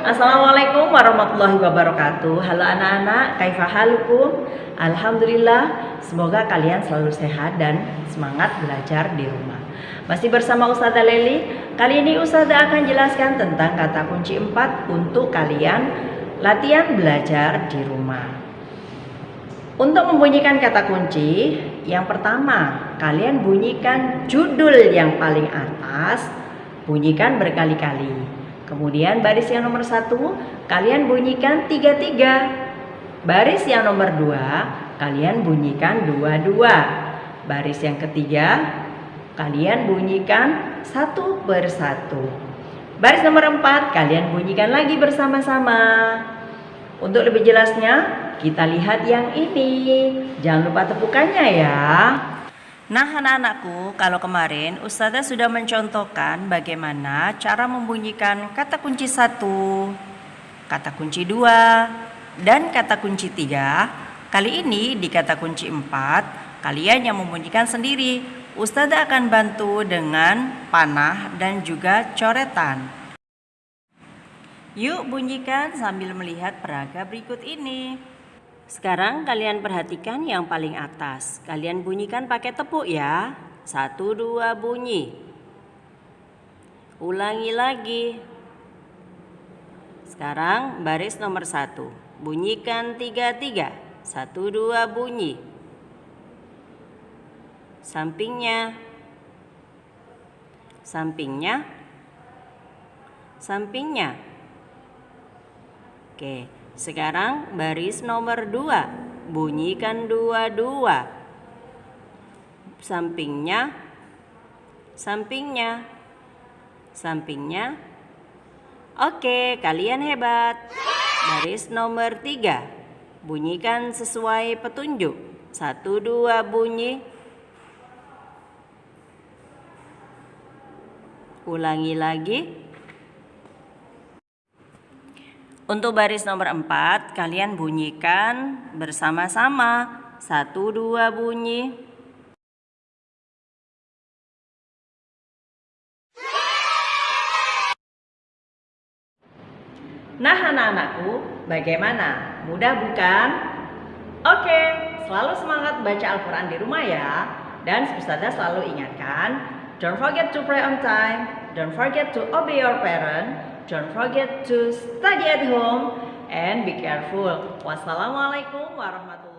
Assalamualaikum warahmatullahi wabarakatuh. Halo anak-anak, kaifahalukum Alhamdulillah Semoga kalian selalu sehat dan semangat belajar di rumah. Masih bersama Ustazah Leli? Kali ini Ustazah akan jelaskan tentang kata kunci 4 Untuk kalian latihan belajar di rumah. Untuk membunyikan kata kunci Yang pertama, kalian bunyikan judul yang paling atas Bunyikan berkali-kali Kemudian baris yang nomor satu kalian bunyikan tiga tiga. Baris yang nomor dua kalian bunyikan dua dua. Baris yang ketiga kalian bunyikan satu bersatu. Baris nomor empat kalian bunyikan lagi bersama-sama. Untuk lebih jelasnya kita lihat yang ini. Jangan lupa tepukannya ya. Nah anak-anakku, kalau kemarin Ustazah sudah mencontohkan bagaimana cara membunyikan kata kunci satu, kata kunci dua, dan kata kunci tiga. Kali ini di kata kunci empat, kalian yang membunyikan sendiri. Ustazah akan bantu dengan panah dan juga coretan. Yuk bunyikan sambil melihat peraga berikut ini. Sekarang kalian perhatikan yang paling atas. Kalian bunyikan pakai tepuk ya. Satu dua bunyi. Ulangi lagi. Sekarang baris nomor satu. Bunyikan tiga tiga. Satu dua bunyi. Sampingnya. Sampingnya. Sampingnya. Oke. Sekarang baris nomor dua. Bunyikan dua-dua. Sampingnya. Sampingnya. Sampingnya. Oke kalian hebat. Baris nomor tiga. Bunyikan sesuai petunjuk. Satu dua bunyi. Ulangi lagi Untuk baris nomor 4, kalian bunyikan bersama-sama. Satu, dua bunyi. Nah anak-anakku, bagaimana? Mudah bukan? Oke, selalu semangat baca Al-Quran di rumah ya. Dan Ustazah selalu ingatkan, don't forget to pray on time, don't forget to obey your parents, Don't forget to study at home and be careful. Wassalamualaikum warahmatullahi